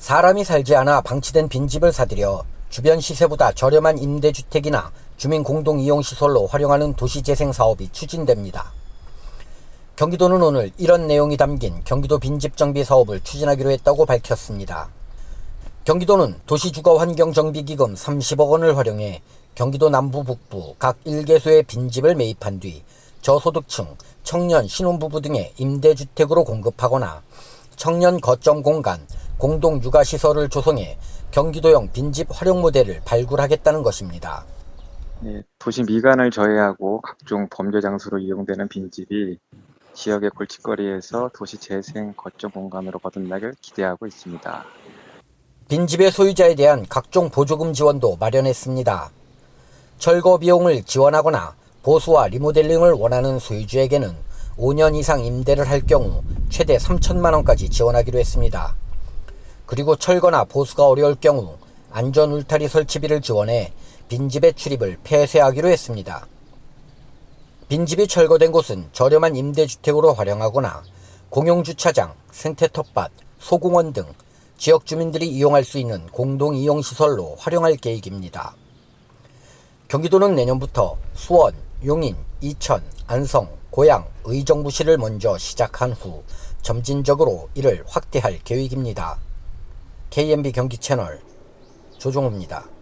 사람이 살지 않아 방치된 빈집을 사들여 주변 시세보다 저렴한 임대주택이나 주민 공동 이용 시설로 활용하는 도시재생 사업이 추진됩니다. 경기도는 오늘 이런 내용이 담긴 경기도 빈집 정비 사업을 추진하기로 했다고 밝혔습니다. 경기도는 도시주거환경정비기금 30억 원을 활용해 경기도 남부 북부 각 1개소의 빈집을 매입한 뒤 저소득층, 청년, 신혼부부 등의 임대주택으로 공급하거나 청년 거점 공간, 공동 육아시설을 조성해 경기도형 빈집 활용 모델을 발굴하겠다는 것입니다. 예, 도시 미관을 저해하고 각종 범죄 장소로 이용되는 빈집이 지역의 골칫거리에서 도시 재생 거점 공간으로 거듭나길 기대하고 있습니다. 빈집의 소유자에 대한 각종 보조금 지원도 마련했습니다. 철거 비용을 지원하거나 보수와 리모델링을 원하는 소유주에게는 5년 이상 임대를 할 경우 최대 3천만 원까지 지원하기로 했습니다. 그리고 철거나 보수가 어려울 경우 안전 울타리 설치비를 지원해 빈집의 출입을 폐쇄하기로 했습니다. 빈집이 철거된 곳은 저렴한 임대주택으로 활용하거나 공용주차장, 생태 텃밭, 소공원 등 지역 주민들이 이용할 수 있는 공동이용시설로 활용할 계획입니다. 경기도는 내년부터 수원, 용인, 이천, 안성, 고양, 의정부시를 먼저 시작한 후 점진적으로 이를 확대할 계획입니다. KMB 경기 채널 조종호입니다.